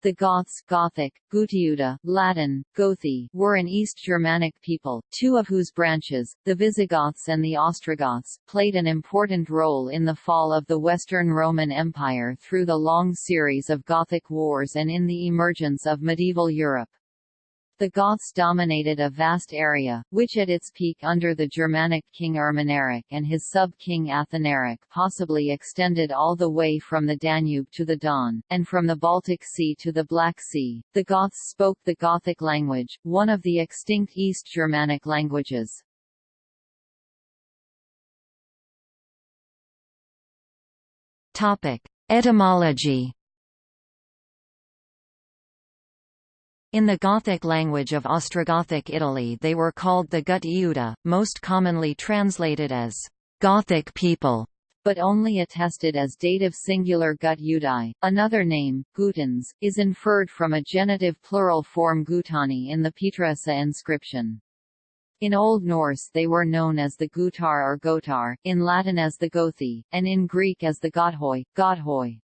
The Goths Gothic, Gutiuda, Latin, Gothi, were an East Germanic people, two of whose branches, the Visigoths and the Ostrogoths, played an important role in the fall of the Western Roman Empire through the long series of Gothic wars and in the emergence of medieval Europe. The Goths dominated a vast area, which at its peak under the Germanic king Ermanaric and his sub-king Athanaric possibly extended all the way from the Danube to the Don, and from the Baltic Sea to the Black Sea. The Goths spoke the Gothic language, one of the extinct East Germanic languages. Etymology In the Gothic language of Ostrogothic Italy they were called the Gut Iuda, most commonly translated as «Gothic people», but only attested as dative singular Gut Iudai. Another name, Gutans, is inferred from a genitive plural form Gutani in the Pietroassa inscription. In Old Norse they were known as the Gutar or Gotar, in Latin as the Gothi, and in Greek as the Gothoi, Godhoi.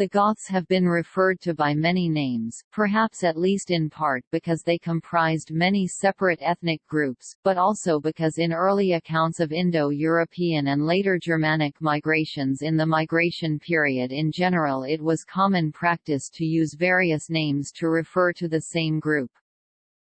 The Goths have been referred to by many names, perhaps at least in part because they comprised many separate ethnic groups, but also because in early accounts of Indo-European and later Germanic migrations in the migration period in general it was common practice to use various names to refer to the same group.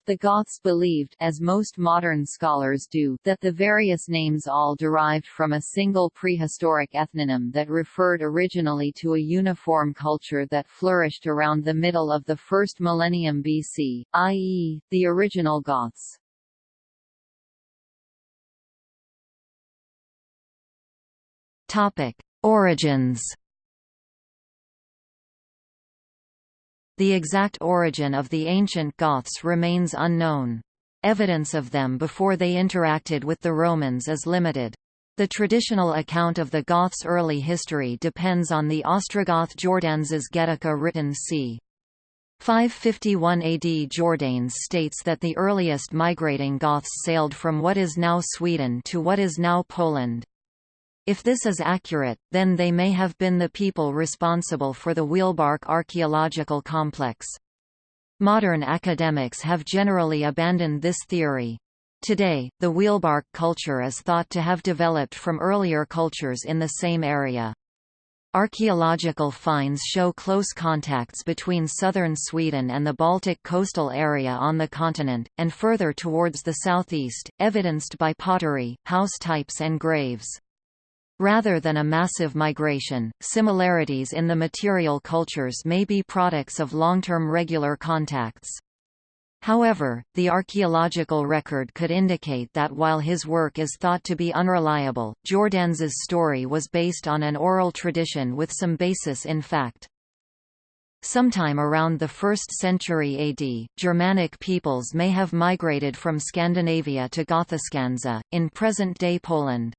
The Goths believed, as most modern scholars do, that the various names all derived from a single prehistoric ethnonym that referred originally to a uniform culture that flourished around the middle of the first millennium BC, i.e., the original Goths. Origins The exact origin of the ancient Goths remains unknown. Evidence of them before they interacted with the Romans is limited. The traditional account of the Goths' early history depends on the Ostrogoth Jordanes Getica written c. 551 AD Jordanes states that the earliest migrating Goths sailed from what is now Sweden to what is now Poland. If this is accurate, then they may have been the people responsible for the Wielbark archaeological complex. Modern academics have generally abandoned this theory. Today, the Wielbark culture is thought to have developed from earlier cultures in the same area. Archaeological finds show close contacts between southern Sweden and the Baltic coastal area on the continent, and further towards the southeast, evidenced by pottery, house types and graves. Rather than a massive migration, similarities in the material cultures may be products of long-term regular contacts. However, the archaeological record could indicate that while his work is thought to be unreliable, Jordanes's story was based on an oral tradition with some basis in fact. Sometime around the 1st century AD, Germanic peoples may have migrated from Scandinavia to Gothiscanza, in present-day Poland.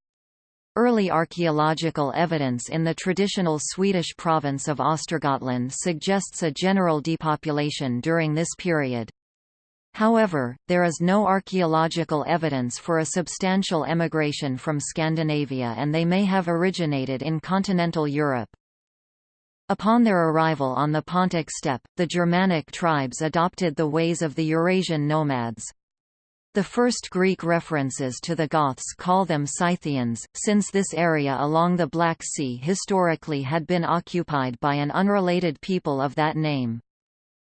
Early archaeological evidence in the traditional Swedish province of Östergötland suggests a general depopulation during this period. However, there is no archaeological evidence for a substantial emigration from Scandinavia and they may have originated in continental Europe. Upon their arrival on the Pontic steppe, the Germanic tribes adopted the ways of the Eurasian nomads. The first Greek references to the Goths call them Scythians, since this area along the Black Sea historically had been occupied by an unrelated people of that name.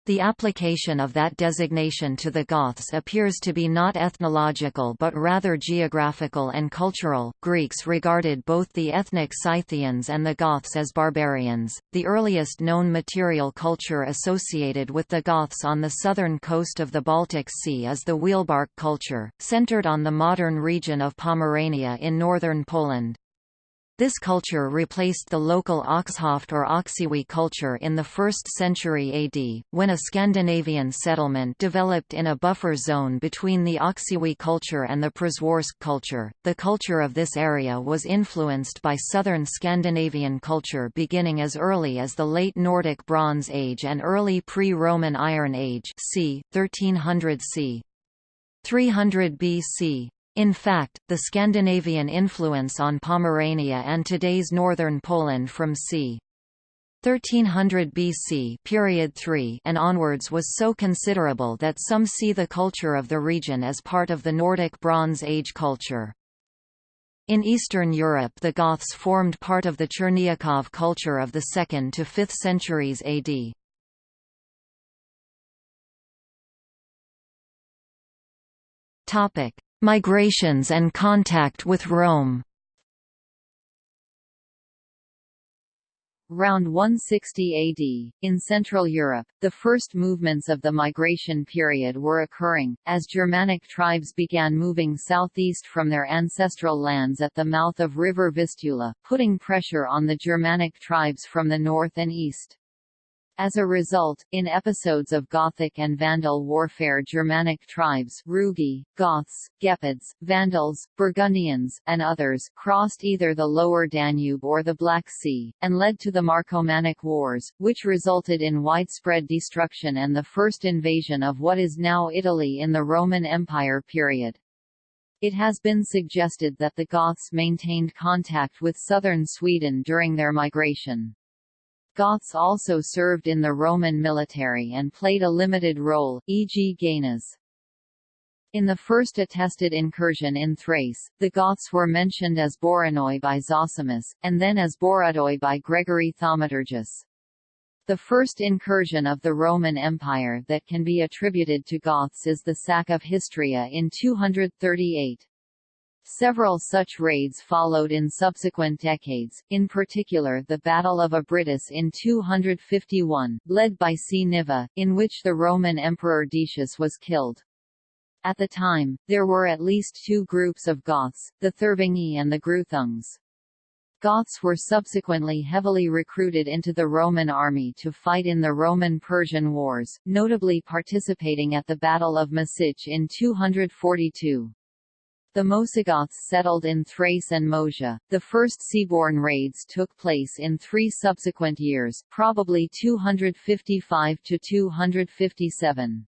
The application of that designation to the Goths appears to be not ethnological but rather geographical and cultural. Greeks regarded both the ethnic Scythians and the Goths as barbarians. The earliest known material culture associated with the Goths on the southern coast of the Baltic Sea is the Wielbark culture, centered on the modern region of Pomerania in northern Poland. This culture replaced the local Oxhoft or Oksywie culture in the 1st century AD, when a Scandinavian settlement developed in a buffer zone between the Oksywie culture and the Przeworsk culture. The culture of this area was influenced by southern Scandinavian culture beginning as early as the late Nordic Bronze Age and early pre-Roman Iron Age c. 1300 c. 300 BC. In fact, the Scandinavian influence on Pomerania and today's northern Poland from c. 1300 BC period 3 and onwards was so considerable that some see the culture of the region as part of the Nordic Bronze Age culture. In Eastern Europe the Goths formed part of the Chernyakhov culture of the 2nd to 5th centuries AD. Topic: Migrations and contact with Rome. Around 160 AD, in Central Europe, the first movements of the migration period were occurring, as Germanic tribes began moving southeast from their ancestral lands at the mouth of river Vistula, putting pressure on the Germanic tribes from the north and east. As a result, in episodes of Gothic and Vandal warfare Germanic tribes Rugi, Goths, Gepids, Vandals, Burgundians, and others crossed either the lower Danube or the Black Sea, and led to the Marcomannic Wars, which resulted in widespread destruction and the first invasion of what is now Italy in the Roman Empire period. It has been suggested that the Goths maintained contact with southern Sweden during their migration. Goths also served in the Roman military and played a limited role, e.g. Gainas. In the first attested incursion in Thrace, the Goths were mentioned as Boranoi by Zosimus, and then as Boradoi by Gregory Thaumaturgus. The first incursion of the Roman Empire that can be attributed to Goths is the sack of Histria in 238. Several such raids followed in subsequent decades, in particular the Battle of Abritus in 251, led by Cniva, in which the Roman Emperor Decius was killed. At the time, there were at least two groups of Goths, the Thervingi and the Gruthungs. Goths were subsequently heavily recruited into the Roman army to fight in the Roman-Persian Wars, notably participating at the Battle of Misiche in 242. The Moesigoths settled in Thrace and Moesia. The first seaborne raids took place in three subsequent years, probably 255 to 257.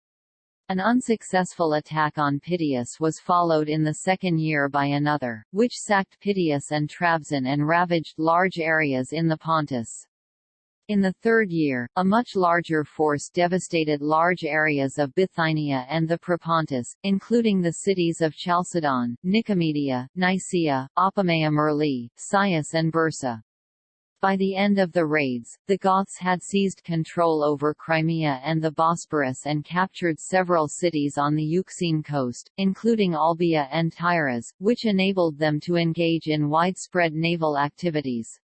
An unsuccessful attack on Pityus was followed in the second year by another, which sacked Pityus and Trabzon and ravaged large areas in the Pontus. In the third year, a much larger force devastated large areas of Bithynia and the Propontis, including the cities of Chalcedon, Nicomedia, Nicaea, Apamea Myrli, Cius and Bursa. By the end of the raids, the Goths had seized control over Crimea and the Bosporus and captured several cities on the Euxine coast, including Olbia and Tyras, which enabled them to engage in widespread naval activities.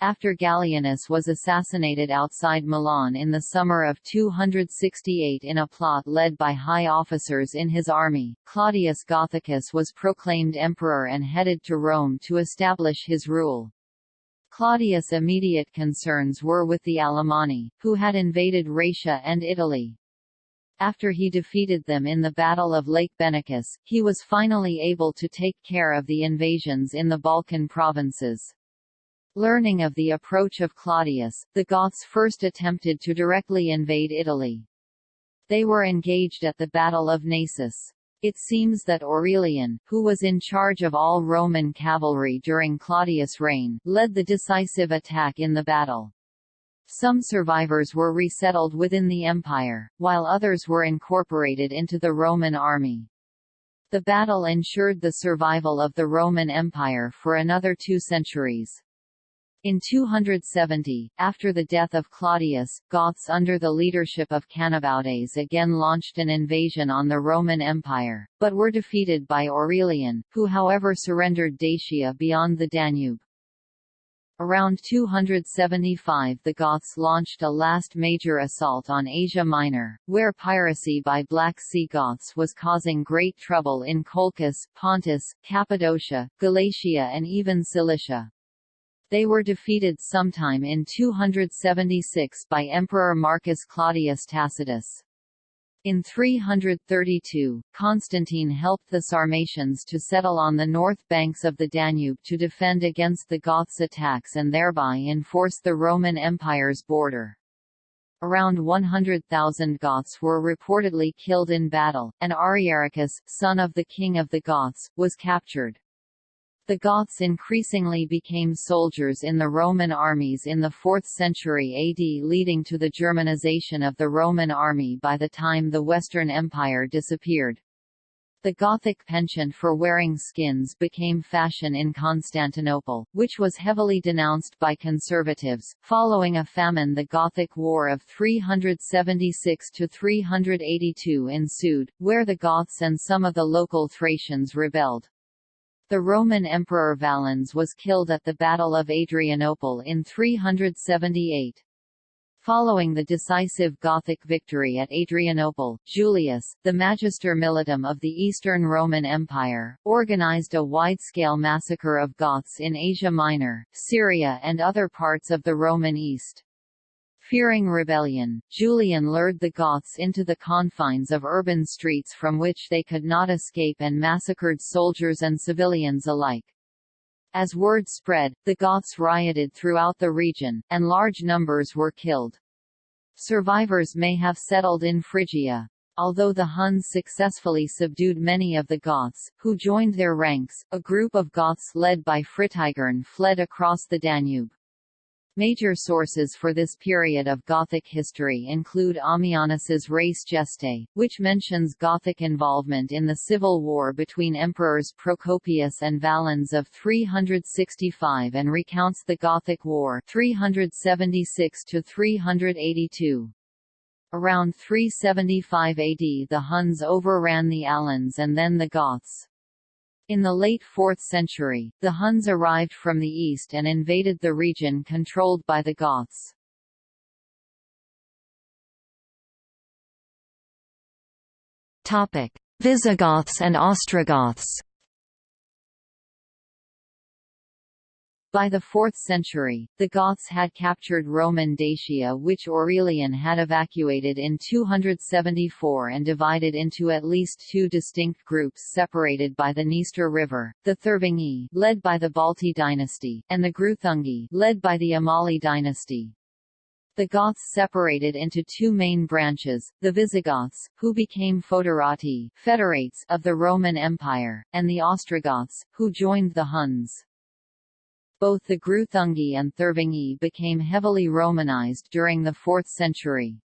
After Gallienus was assassinated outside Milan in the summer of 268 in a plot led by high officers in his army, Claudius Gothicus was proclaimed emperor and headed to Rome to establish his rule. Claudius' immediate concerns were with the Alemanni, who had invaded Raetia and Italy. After he defeated them in the Battle of Lake Benacus, he was finally able to take care of the invasions in the Balkan provinces. Learning of the approach of Claudius, the Goths first attempted to directly invade Italy. They were engaged at the Battle of Naissus. It seems that Aurelian, who was in charge of all Roman cavalry during Claudius' reign, led the decisive attack in the battle. Some survivors were resettled within the empire, while others were incorporated into the Roman army. The battle ensured the survival of the Roman Empire for another two centuries. In 270, after the death of Claudius, Goths under the leadership of Canobaudes again launched an invasion on the Roman Empire, but were defeated by Aurelian, who however surrendered Dacia beyond the Danube. Around 275 the Goths launched a last major assault on Asia Minor, where piracy by Black Sea Goths was causing great trouble in Colchis, Pontus, Cappadocia, Galatia and even Cilicia. They were defeated sometime in 276 by Emperor Marcus Claudius Tacitus. In 332, Constantine helped the Sarmatians to settle on the north banks of the Danube to defend against the Goths' attacks and thereby enforce the Roman Empire's border. Around 100,000 Goths were reportedly killed in battle, and Ariaricus, son of the king of the Goths, was captured. The Goths increasingly became soldiers in the Roman armies in the 4th century AD leading to the Germanization of the Roman army by the time the Western Empire disappeared. The Gothic penchant for wearing skins became fashion in Constantinople, which was heavily denounced by conservatives. Following a famine, the Gothic War of 376 to 382 ensued, where the Goths and some of the local Thracians rebelled. The Roman Emperor Valens was killed at the Battle of Adrianople in 378. Following the decisive Gothic victory at Adrianople, Julius, the Magister Militum of the Eastern Roman Empire, organized a wide-scale massacre of Goths in Asia Minor, Syria and other parts of the Roman East. Fearing rebellion, Julian lured the Goths into the confines of urban streets from which they could not escape and massacred soldiers and civilians alike. As word spread, the Goths rioted throughout the region, and large numbers were killed. Survivors may have settled in Phrygia. Although the Huns successfully subdued many of the Goths, who joined their ranks, a group of Goths led by Fritigern fled across the Danube. Major sources for this period of Gothic history include Ammianus's Res Gestae, which mentions Gothic involvement in the civil war between emperors Procopius and Valens of 365 and recounts the Gothic War 376 to 382. Around 375 AD the Huns overran the Alans and then the Goths. In the late 4th century, the Huns arrived from the east and invaded the region controlled by the Goths. Visigoths and Ostrogoths By the 4th century, the Goths had captured Roman Dacia which Aurelian had evacuated in 274 and divided into at least two distinct groups separated by the Dniester River, the Thervingi led by the Balti dynasty, and the Gruthungi led by the Amali dynasty. The Goths separated into two main branches, the Visigoths, who became foederati federates of the Roman Empire, and the Ostrogoths, who joined the Huns. Both the Gruthungi and Thervingi became heavily Romanized during the 4th century.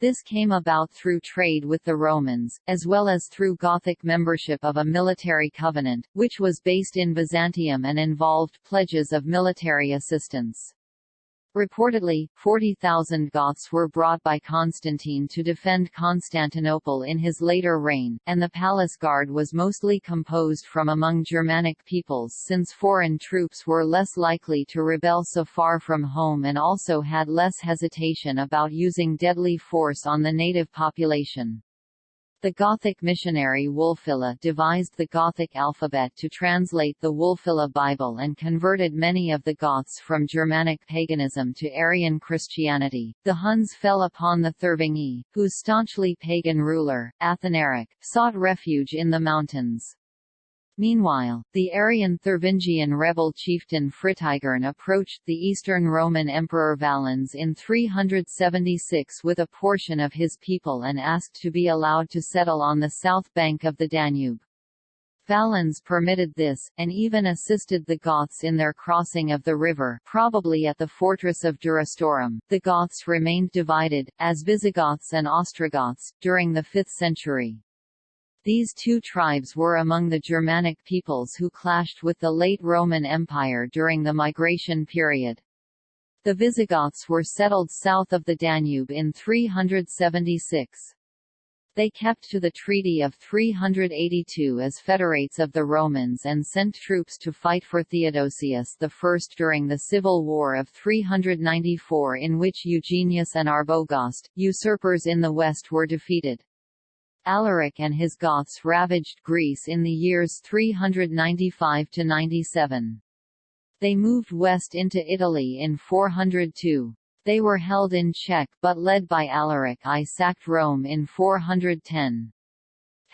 This came about through trade with the Romans, as well as through Gothic membership of a military covenant, which was based in Byzantium and involved pledges of military assistance. Reportedly, 40,000 Goths were brought by Constantine to defend Constantinople in his later reign, and the palace guard was mostly composed from among Germanic peoples since foreign troops were less likely to rebel so far from home and also had less hesitation about using deadly force on the native population. The Gothic missionary Wulfila devised the Gothic alphabet to translate the Wulfila Bible and converted many of the Goths from Germanic paganism to Arian Christianity. The Huns fell upon the Thervingi, whose staunchly pagan ruler, Athanaric, sought refuge in the mountains. Meanwhile, the Arian Thervingian rebel chieftain Fritigern approached the Eastern Roman Emperor Valens in 376 with a portion of his people and asked to be allowed to settle on the south bank of the Danube. Valens permitted this, and even assisted the Goths in their crossing of the river probably at the fortress of Durostorum. The Goths remained divided, as Visigoths and Ostrogoths, during the 5th century. These two tribes were among the Germanic peoples who clashed with the late Roman Empire during the migration period. The Visigoths were settled south of the Danube in 376. They kept to the Treaty of 382 as federates of the Romans and sent troops to fight for Theodosius I during the Civil War of 394 in which Eugenius and Arbogast, usurpers in the west were defeated. Alaric and his Goths ravaged Greece in the years 395–97. They moved west into Italy in 402. They were held in check but led by Alaric I sacked Rome in 410.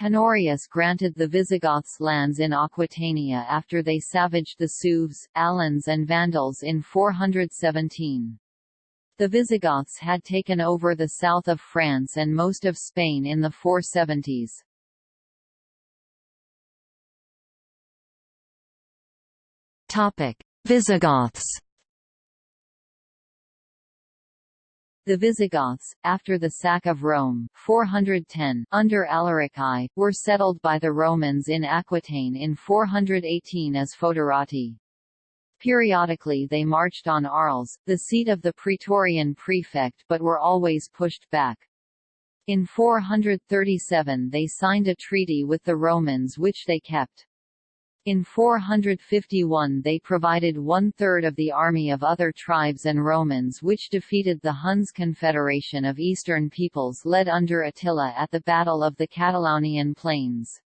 Honorius granted the Visigoths lands in Aquitania after they savaged the Sueves, Alans and Vandals in 417. The Visigoths had taken over the south of France and most of Spain in the 470s. Visigoths The Visigoths, after the sack of Rome 410 under Alaric I, were settled by the Romans in Aquitaine in 418 as Foederati. Periodically they marched on Arles, the seat of the Praetorian prefect but were always pushed back. In 437 they signed a treaty with the Romans which they kept. In 451 they provided one-third of the army of other tribes and Romans which defeated the Huns Confederation of Eastern peoples led under Attila at the Battle of the Catalaunian Plains.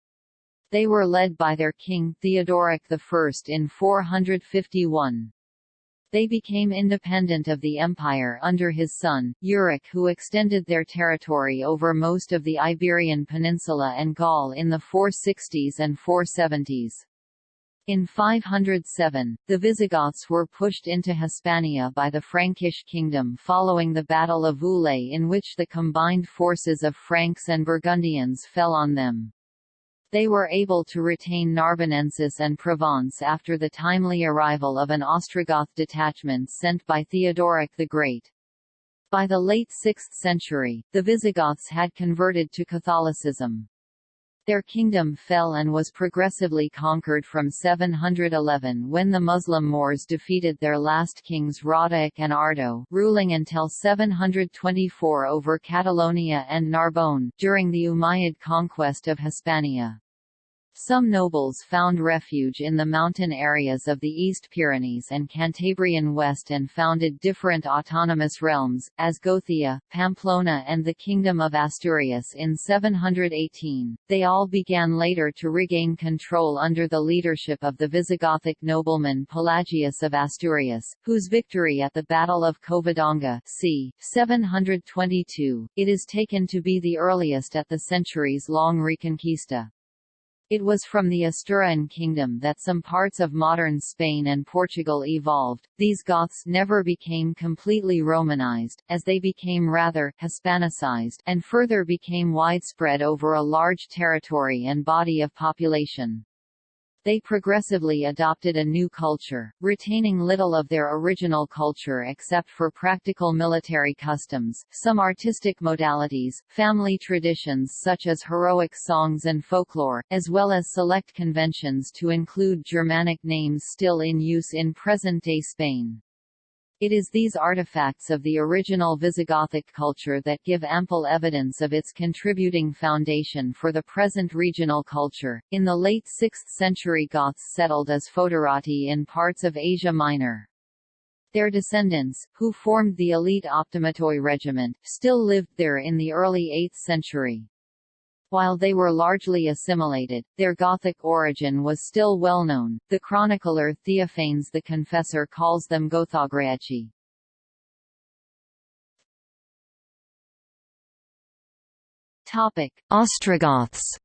They were led by their king, Theodoric I in 451. They became independent of the empire under his son, Euric who extended their territory over most of the Iberian Peninsula and Gaul in the 460s and 470s. In 507, the Visigoths were pushed into Hispania by the Frankish kingdom following the Battle of Ulay in which the combined forces of Franks and Burgundians fell on them. They were able to retain Narbonensis and Provence after the timely arrival of an Ostrogoth detachment sent by Theodoric the Great. By the late 6th century, the Visigoths had converted to Catholicism. Their kingdom fell and was progressively conquered from 711 when the Muslim Moors defeated their last kings Roderick and Ardo ruling until 724 over Catalonia and Narbonne, during the Umayyad conquest of Hispania. Some nobles found refuge in the mountain areas of the East Pyrenees and Cantabrian West and founded different autonomous realms, as Gothia, Pamplona and the Kingdom of Asturias in 718. They all began later to regain control under the leadership of the Visigothic nobleman Pelagius of Asturias, whose victory at the Battle of Covadonga c. 722, it is taken to be the earliest at the centuries-long Reconquista. It was from the Asturian kingdom that some parts of modern Spain and Portugal evolved. These Goths never became completely Romanized, as they became rather Hispanicized and further became widespread over a large territory and body of population they progressively adopted a new culture, retaining little of their original culture except for practical military customs, some artistic modalities, family traditions such as heroic songs and folklore, as well as select conventions to include Germanic names still in use in present-day Spain. It is these artifacts of the original Visigothic culture that give ample evidence of its contributing foundation for the present regional culture. In the late 6th century Goths settled as Foederati in parts of Asia Minor. Their descendants, who formed the elite Optimatoi regiment, still lived there in the early 8th century. While they were largely assimilated, their Gothic origin was still well known. The chronicler Theophanes the Confessor calls them Gothograici. Topic: Ostrogoths.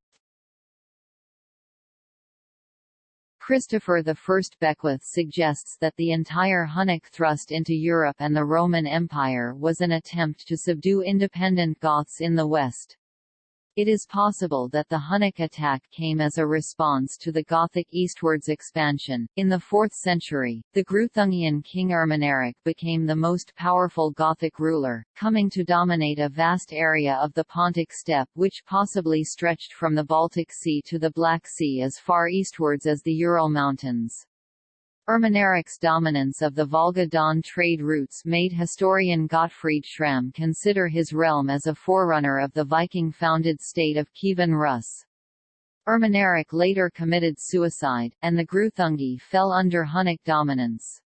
Christopher I Beckwith suggests that the entire Hunnic thrust into Europe and the Roman Empire was an attempt to subdue independent Goths in the West. It is possible that the Hunnic attack came as a response to the Gothic eastwards expansion. In the 4th century, the Greuthungian king Ermanaric became the most powerful Gothic ruler, coming to dominate a vast area of the Pontic steppe which possibly stretched from the Baltic Sea to the Black Sea as far eastwards as the Ural Mountains. Ermanaric's dominance of the Volga-Don trade routes made historian Gottfried Schramm consider his realm as a forerunner of the Viking-founded state of Kievan Rus. Ermanaric later committed suicide, and the Greuthungi fell under Hunnic dominance.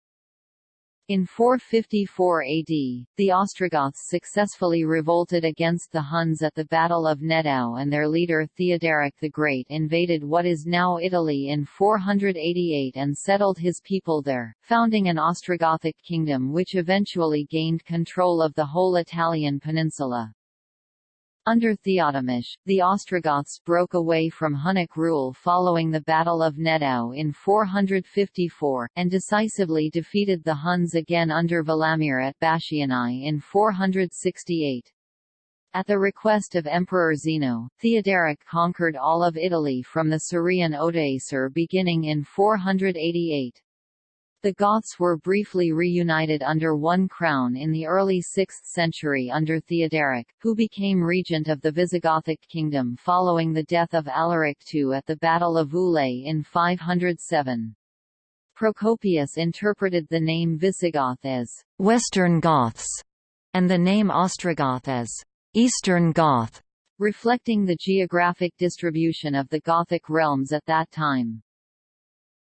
In 454 AD, the Ostrogoths successfully revolted against the Huns at the Battle of Nedao and their leader Theoderic the Great invaded what is now Italy in 488 and settled his people there, founding an Ostrogothic kingdom which eventually gained control of the whole Italian peninsula. Under Theotemish, the Ostrogoths broke away from Hunnic rule following the Battle of Nedao in 454, and decisively defeated the Huns again under Valamir at Bassianae in 468. At the request of Emperor Zeno, Theoderic conquered all of Italy from the Scirian Odoacer beginning in 488. The Goths were briefly reunited under one crown in the early 6th century under Theoderic, who became regent of the Visigothic kingdom following the death of Alaric II at the Battle of Ulay in 507. Procopius interpreted the name Visigoth as «Western Goths» and the name Ostrogoth as «Eastern Goth», reflecting the geographic distribution of the Gothic realms at that time.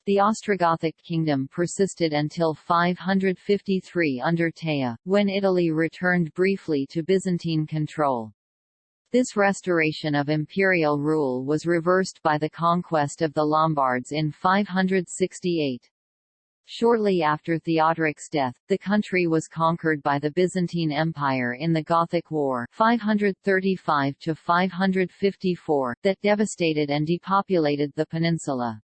The Ostrogothic kingdom persisted until 553 under Teja, when Italy returned briefly to Byzantine control. This restoration of imperial rule was reversed by the conquest of the Lombards in 568. Shortly after Theodoric's death, the country was conquered by the Byzantine Empire in the Gothic War 535 that devastated and depopulated the peninsula.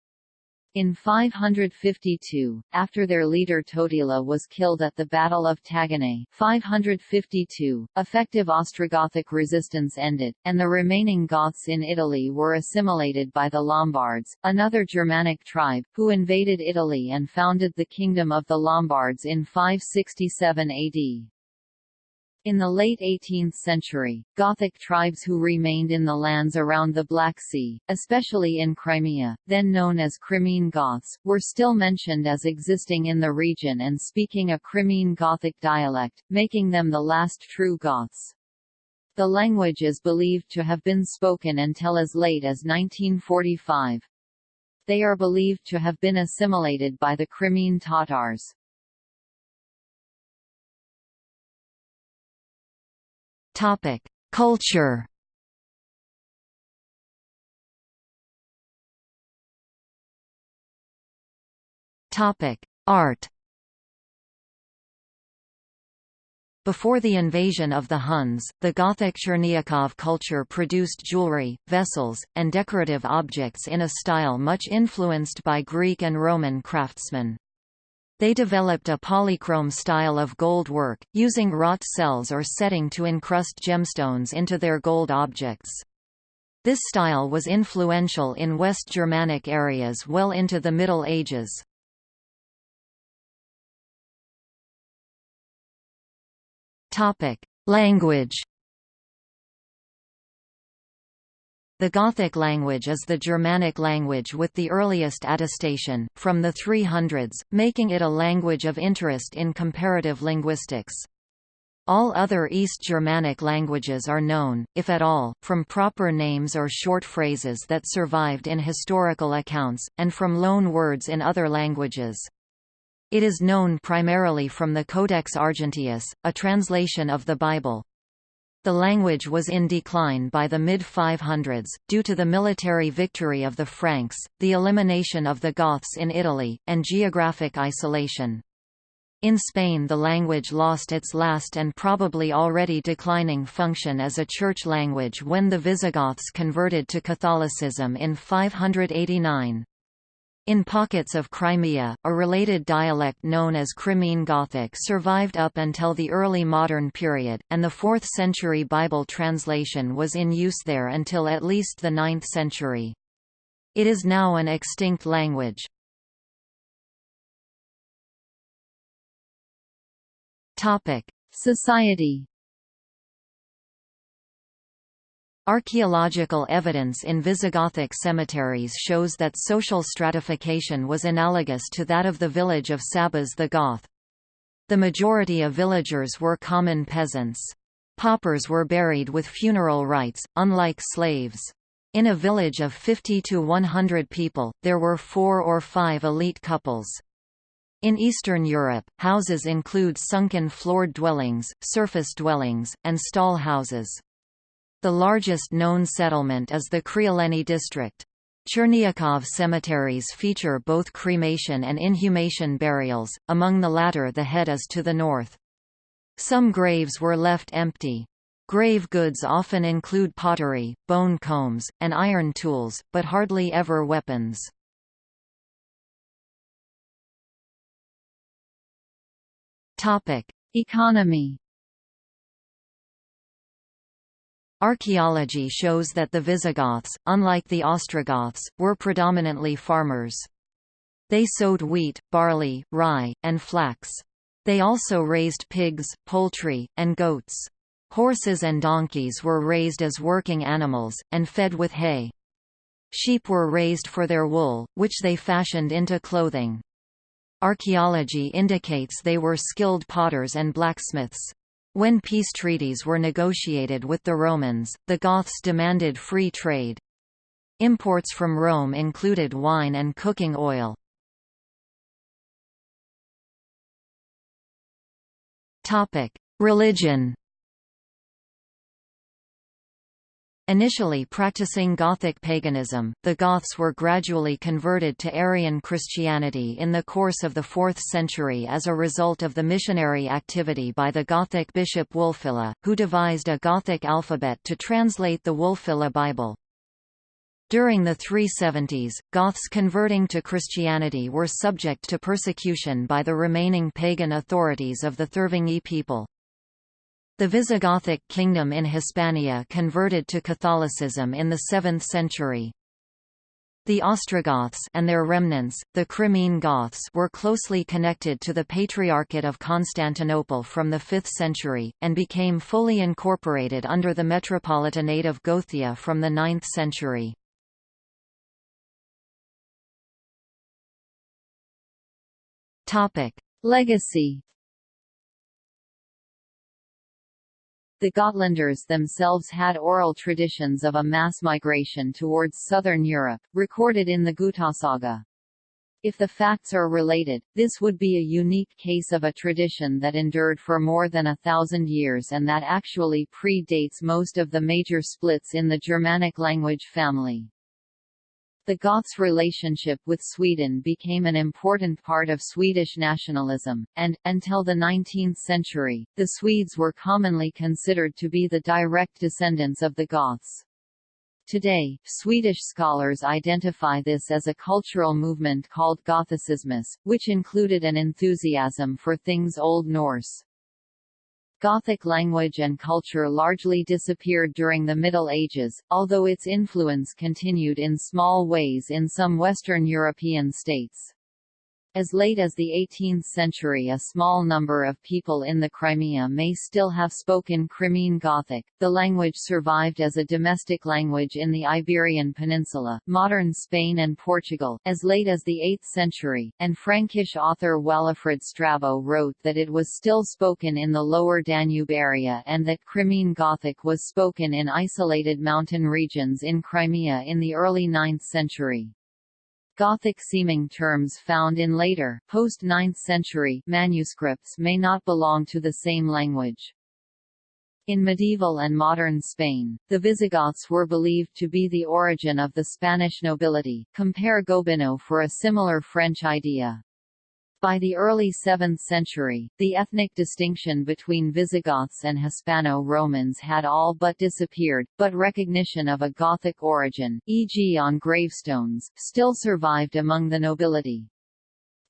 In 552, after their leader Totila was killed at the Battle of Taginae 552, effective Ostrogothic resistance ended, and the remaining Goths in Italy were assimilated by the Lombards, another Germanic tribe, who invaded Italy and founded the Kingdom of the Lombards in 567 AD. In the late 18th century, Gothic tribes who remained in the lands around the Black Sea, especially in Crimea, then known as Crimean Goths, were still mentioned as existing in the region and speaking a Crimean Gothic dialect, making them the last true Goths. The language is believed to have been spoken until as late as 1945. They are believed to have been assimilated by the Crimean Tatars. Culture. Art. Before the invasion of the Huns, the Gothic Chernyakhov culture produced jewelry, vessels, and decorative objects in a style much influenced by Greek and Roman craftsmen. They developed a polychrome style of gold work, using wrought cells or setting to encrust gemstones into their gold objects. This style was influential in West Germanic areas well into the Middle Ages. Language The Gothic language is the Germanic language with the earliest attestation, from the 300s, making it a language of interest in comparative linguistics. All other East Germanic languages are known, if at all, from proper names or short phrases that survived in historical accounts, and from loan words in other languages. It is known primarily from the Codex Argenteus, a translation of the Bible. The language was in decline by the mid-500s, due to the military victory of the Franks, the elimination of the Goths in Italy, and geographic isolation. In Spain the language lost its last and probably already declining function as a church language when the Visigoths converted to Catholicism in 589. In pockets of Crimea, a related dialect known as Crimean Gothic survived up until the early modern period, and the 4th century Bible translation was in use there until at least the 9th century. It is now an extinct language. Society Archaeological evidence in Visigothic cemeteries shows that social stratification was analogous to that of the village of Sabas the Goth. The majority of villagers were common peasants. Paupers were buried with funeral rites, unlike slaves. In a village of 50 to 100 people, there were four or five elite couples. In Eastern Europe, houses include sunken floored dwellings, surface dwellings, and stall houses. The largest known settlement is the Criuleni district. Chernyakhov cemeteries feature both cremation and inhumation burials, among the latter the head is to the north. Some graves were left empty. Grave goods often include pottery, bone combs, and iron tools, but hardly ever weapons. Economy Archaeology shows that the Visigoths, unlike the Ostrogoths, were predominantly farmers. They sowed wheat, barley, rye, and flax. They also raised pigs, poultry, and goats. Horses and donkeys were raised as working animals, and fed with hay. Sheep were raised for their wool, which they fashioned into clothing. Archaeology indicates they were skilled potters and blacksmiths. When peace treaties were negotiated with the Romans, the Goths demanded free trade. Imports from Rome included wine and cooking oil. Religion Initially practicing Gothic paganism, the Goths were gradually converted to Arian Christianity in the course of the 4th century as a result of the missionary activity by the Gothic bishop Wulfila, who devised a Gothic alphabet to translate the Wulfila Bible. During the 370s, Goths converting to Christianity were subject to persecution by the remaining pagan authorities of the Thervingi people. The Visigothic kingdom in Hispania converted to Catholicism in the 7th century. The Ostrogoths and their remnants, the Crimean Goths were closely connected to the Patriarchate of Constantinople from the 5th century, and became fully incorporated under the Metropolitanate of Gothia from the 9th century. Legacy The Gotlanders themselves had oral traditions of a mass migration towards southern Europe, recorded in the Gutasaga. If the facts are related, this would be a unique case of a tradition that endured for more than a thousand years and that actually predates most of the major splits in the Germanic language family. The Goths' relationship with Sweden became an important part of Swedish nationalism, and, until the 19th century, the Swedes were commonly considered to be the direct descendants of the Goths. Today, Swedish scholars identify this as a cultural movement called Gothicismus, which included an enthusiasm for things Old Norse. Gothic language and culture largely disappeared during the Middle Ages, although its influence continued in small ways in some Western European states. As late as the 18th century a small number of people in the Crimea may still have spoken Crimean Gothic. The language survived as a domestic language in the Iberian Peninsula, modern Spain and Portugal, as late as the 8th century, and Frankish author Walafrid Strabo wrote that it was still spoken in the lower Danube area and that Crimean Gothic was spoken in isolated mountain regions in Crimea in the early 9th century. Gothic-seeming terms found in later, post-9th century, manuscripts may not belong to the same language. In medieval and modern Spain, the Visigoths were believed to be the origin of the Spanish nobility compare Gobineau for a similar French idea. By the early 7th century, the ethnic distinction between Visigoths and Hispano-Romans had all but disappeared, but recognition of a Gothic origin, e.g. on gravestones, still survived among the nobility.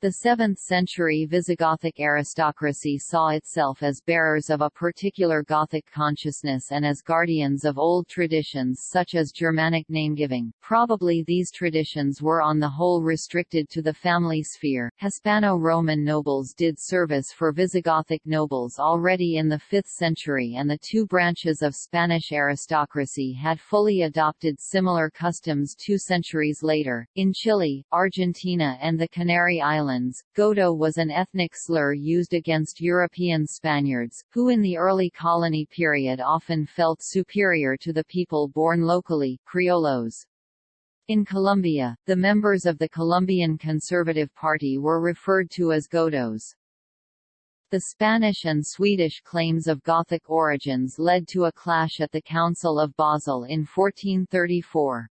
The 7th-century Visigothic aristocracy saw itself as bearers of a particular Gothic consciousness and as guardians of old traditions such as Germanic namegiving. Probably these traditions were on the whole restricted to the family sphere. Hispano-Roman nobles did service for Visigothic nobles already in the 5th century and the two branches of Spanish aristocracy had fully adopted similar customs two centuries later. In Chile, Argentina and the Canary Islands Islands, Godo was an ethnic slur used against European Spaniards, who in the early colony period often felt superior to the people born locally, criollos. In Colombia, the members of the Colombian Conservative Party were referred to as Godos. The Spanish and Swedish claims of Gothic origins led to a clash at the Council of Basel in 1434.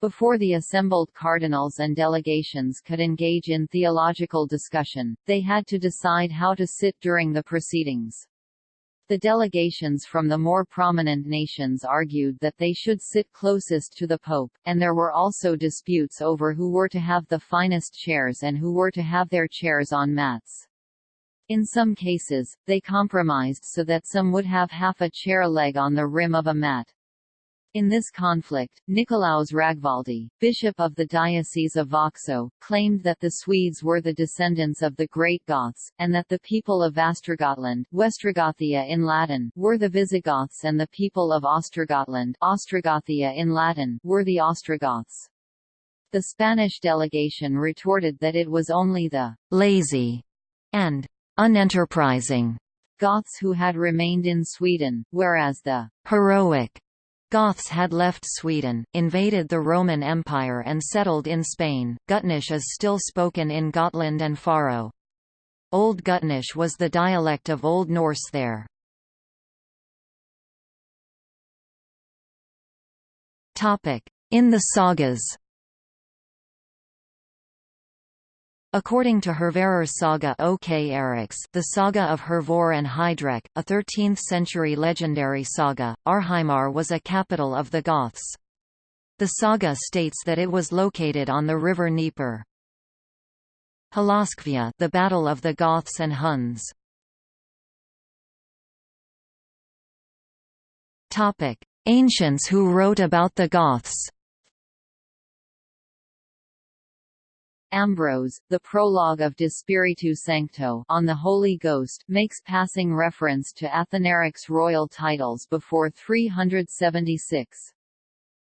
Before the assembled cardinals and delegations could engage in theological discussion, they had to decide how to sit during the proceedings. The delegations from the more prominent nations argued that they should sit closest to the Pope, and there were also disputes over who were to have the finest chairs and who were to have their chairs on mats. In some cases, they compromised so that some would have half a chair leg on the rim of a mat. In this conflict, Nicolaus Ragvaldi, bishop of the Diocese of Vaxo, claimed that the Swedes were the descendants of the Great Goths, and that the people of Vastrogotland Westrogothia in Latin were the Visigoths and the people of Ostrogotland Ostrogothia in Latin were the Ostrogoths. The Spanish delegation retorted that it was only the «lazy» and «unenterprising» Goths who had remained in Sweden, whereas the «heroic» Goths had left Sweden, invaded the Roman Empire and settled in Spain. Gutnish is still spoken in Gotland and Faro. Old Gutnish was the dialect of Old Norse there. In the sagas According to Hervarar saga O.K. Eriks, the saga of Hervor and Heidrek, a 13th-century legendary saga, Arheimar was a capital of the Goths. The saga states that it was located on the river Dnieper. Halaskvia, the Battle of the Goths and Huns. Topic: Ancients who wrote about the Goths. Ambrose, the prologue of De Spiritu Sancto on the Holy Ghost makes passing reference to Athanaric's royal titles before 376.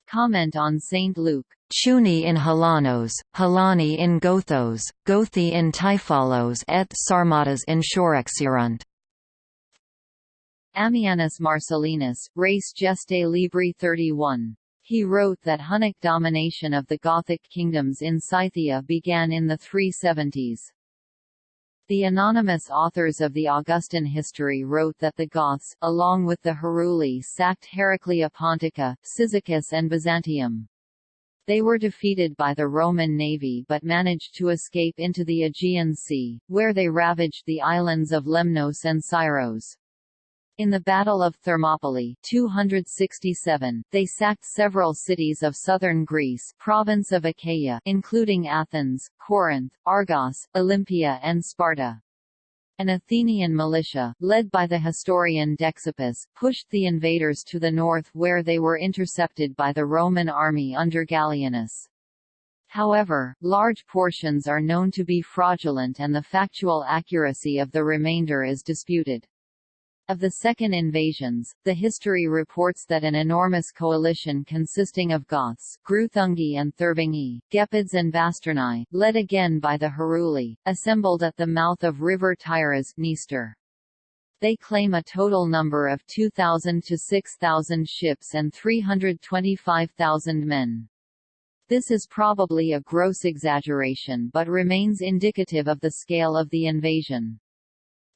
Comment on St. Luke Chuni in Halanos, Halani in Gothos, Gothi in Taifalos et Sarmatas in Shorexirunt. Ammianus Marcellinus, Res Gestae Libri 31. He wrote that Hunnic domination of the Gothic kingdoms in Scythia began in the 370s. The anonymous authors of the Augustan history wrote that the Goths, along with the Heruli sacked Heraclea Pontica, Cyzicus and Byzantium. They were defeated by the Roman navy but managed to escape into the Aegean Sea, where they ravaged the islands of Lemnos and Syros. In the Battle of Thermopylae 267, they sacked several cities of southern Greece province of Achaia including Athens, Corinth, Argos, Olympia and Sparta. An Athenian militia, led by the historian Dexippus, pushed the invaders to the north where they were intercepted by the Roman army under Gallienus. However, large portions are known to be fraudulent and the factual accuracy of the remainder is disputed. Of the second invasions, the history reports that an enormous coalition consisting of Goths Greuthungi and Thervingi, Gepids and Bastarnae, led again by the Heruli, assembled at the mouth of river Tyras Dniester. They claim a total number of 2,000 to 6,000 ships and 325,000 men. This is probably a gross exaggeration but remains indicative of the scale of the invasion.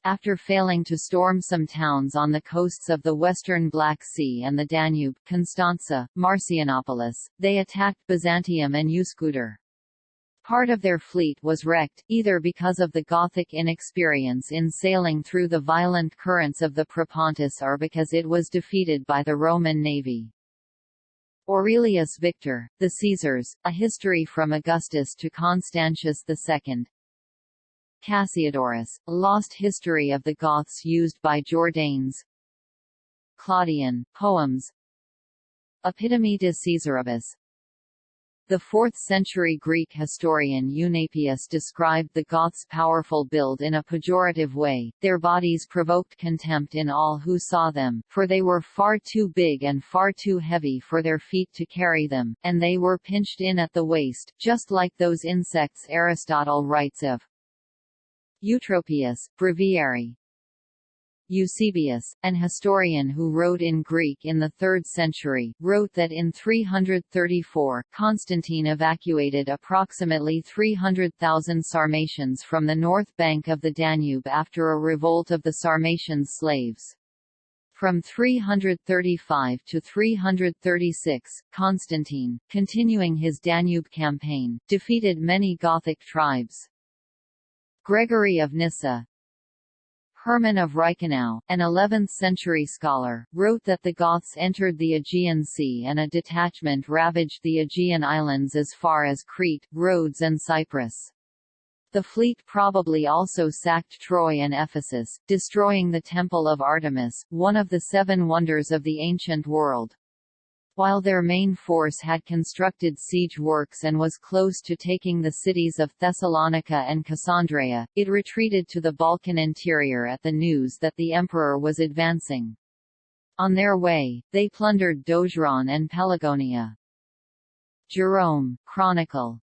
After failing to storm some towns on the coasts of the western Black Sea and the Danube Constanza, Marcianopolis, they attacked Byzantium and Üsküdar. Part of their fleet was wrecked, either because of the Gothic inexperience in sailing through the violent currents of the Propontis or because it was defeated by the Roman navy. Aurelius Victor, The Caesars, A History from Augustus to Constantius II, Cassiodorus, lost history of the Goths used by Jordanes. Claudian, Poems. Epitome de Caesaribus. The 4th-century Greek historian Eunapius described the Goths' powerful build in a pejorative way, their bodies provoked contempt in all who saw them, for they were far too big and far too heavy for their feet to carry them, and they were pinched in at the waist, just like those insects Aristotle writes of. Eutropius, Breviary Eusebius, an historian who wrote in Greek in the 3rd century, wrote that in 334, Constantine evacuated approximately 300,000 Sarmatians from the north bank of the Danube after a revolt of the Sarmatian slaves. From 335 to 336, Constantine, continuing his Danube campaign, defeated many Gothic tribes. Gregory of Nyssa Hermann of Reichenau, an 11th-century scholar, wrote that the Goths entered the Aegean Sea and a detachment ravaged the Aegean islands as far as Crete, Rhodes and Cyprus. The fleet probably also sacked Troy and Ephesus, destroying the Temple of Artemis, one of the seven wonders of the ancient world. While their main force had constructed siege works and was close to taking the cities of Thessalonica and Cassandreia, it retreated to the Balkan interior at the news that the emperor was advancing. On their way, they plundered Dojran and Pelagonia. Jerome, Chronicle,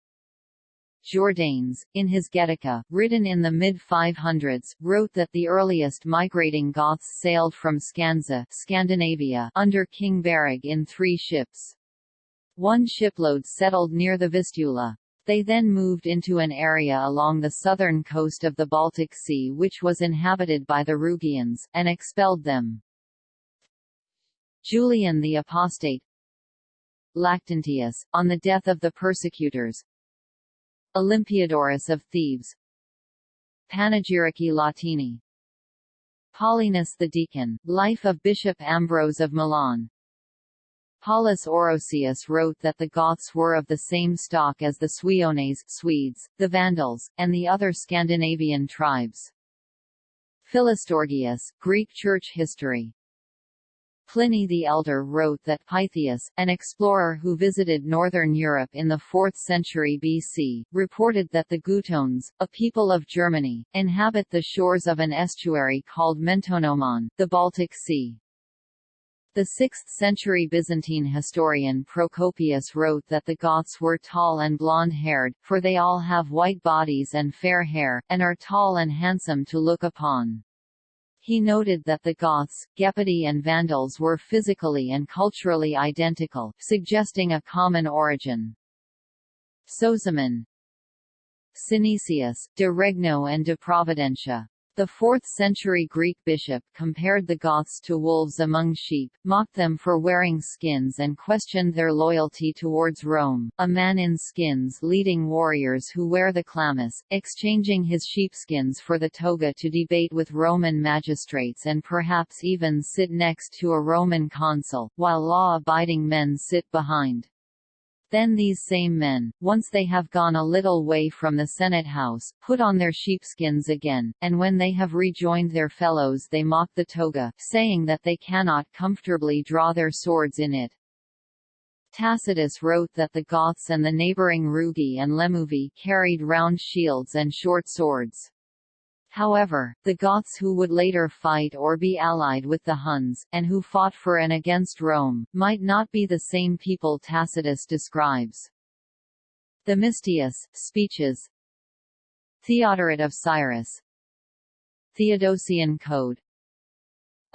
Jordanes, in his Getica, written in the mid-500s, wrote that the earliest migrating Goths sailed from Scandza Scandinavia under King Berig in three ships. One shipload settled near the Vistula. They then moved into an area along the southern coast of the Baltic Sea which was inhabited by the Rugians, and expelled them. Julian the Apostate Lactantius, on the death of the persecutors, Olympiodorus of Thebes. Panegyrici Latini. Paulinus the Deacon, Life of Bishop Ambrose of Milan. Paulus Orosius wrote that the Goths were of the same stock as the Suiones Swedes, the Vandals, and the other Scandinavian tribes. Philostorgius, Greek Church History Pliny the Elder wrote that Pytheas, an explorer who visited northern Europe in the 4th century BC, reported that the Gutones, a people of Germany, inhabit the shores of an estuary called Mentonomon, the Baltic Sea. The 6th-century Byzantine historian Procopius wrote that the Goths were tall and blonde-haired, for they all have white bodies and fair hair, and are tall and handsome to look upon. He noted that the Goths, Gepidi and Vandals were physically and culturally identical, suggesting a common origin. Sozomen Synesius, de Regno and de Providentia the 4th-century Greek bishop compared the Goths to wolves among sheep, mocked them for wearing skins and questioned their loyalty towards Rome. A man in skins leading warriors who wear the chlamys, exchanging his sheepskins for the toga to debate with Roman magistrates and perhaps even sit next to a Roman consul, while law-abiding men sit behind. Then these same men, once they have gone a little way from the Senate house, put on their sheepskins again, and when they have rejoined their fellows they mock the toga, saying that they cannot comfortably draw their swords in it. Tacitus wrote that the Goths and the neighboring Rugi and Lemuvi carried round shields and short swords. However, the Goths who would later fight or be allied with the Huns, and who fought for and against Rome, might not be the same people Tacitus describes. The Themistius, Speeches. Theodoret of Cyrus. Theodosian Code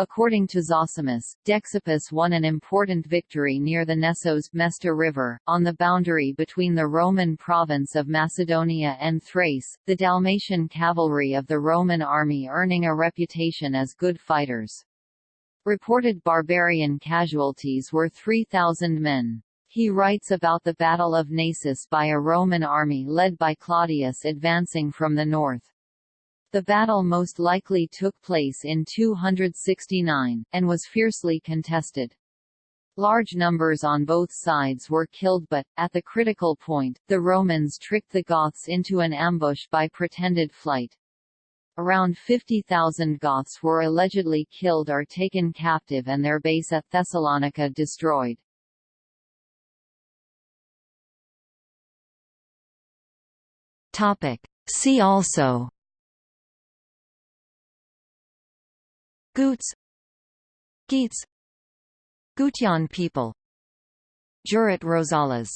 According to Zosimus, Dexippus won an important victory near the Nestos Mesta River, on the boundary between the Roman province of Macedonia and Thrace, the Dalmatian cavalry of the Roman army earning a reputation as good fighters. Reported barbarian casualties were 3,000 men. He writes about the Battle of Naissus by a Roman army led by Claudius advancing from the north. The battle most likely took place in 269, and was fiercely contested. Large numbers on both sides were killed but, at the critical point, the Romans tricked the Goths into an ambush by pretended flight. Around 50,000 Goths were allegedly killed or taken captive and their base at Thessalonica destroyed. See also Goots. Geats Gutian people. Jurat Rosales